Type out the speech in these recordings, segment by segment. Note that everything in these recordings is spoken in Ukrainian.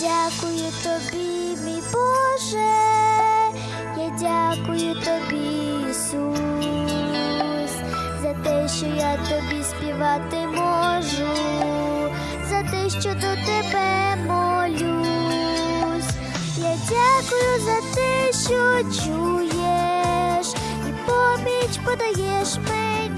дякую тобі, мій Боже, я дякую тобі, Ісус, за те, що я тобі співати можу, за те, що до тебе молюсь. Я дякую за те, що чуєш, і поміч подаєш мені,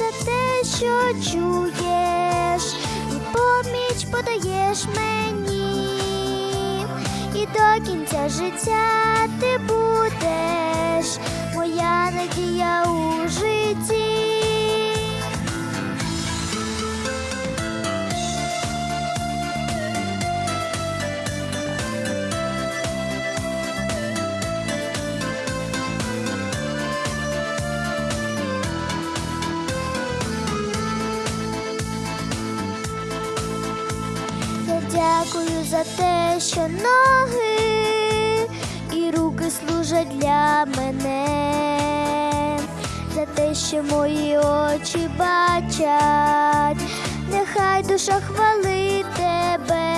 за те, що чуєш, і поміч подаєш мені, і до кінця життя ти будеш, моя надія у житті. Дякую за те, що ноги і руки служать для мене, за те, що мої очі бачать, нехай душа хвалить тебе.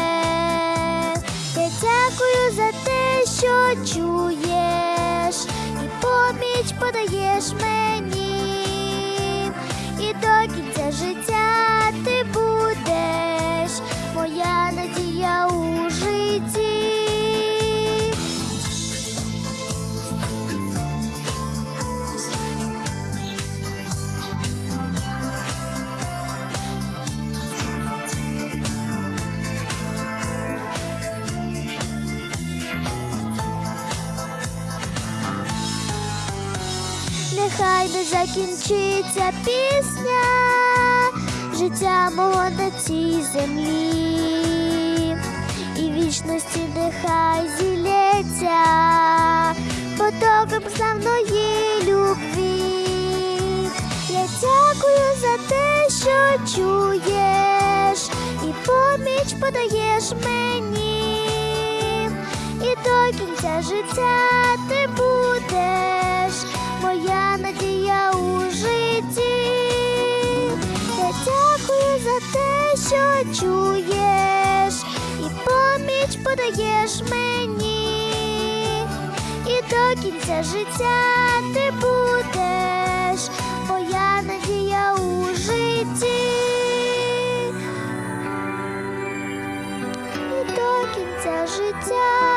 Я дякую за те, що чуєш, і поміч подаєш мені, Нехай не закінчиться пісня життя мого на цій землі, і вічності нехай зілється потоком славної любві. Я дякую за те, що чуєш, і поміч подаєш мені, і до кінця життя ти будеш, моя надія у житті. Я дякую за те, що чуєш, і поміч подаєш мені, і до кінця життя ти будеш, моя надія у житті. І до кінця життя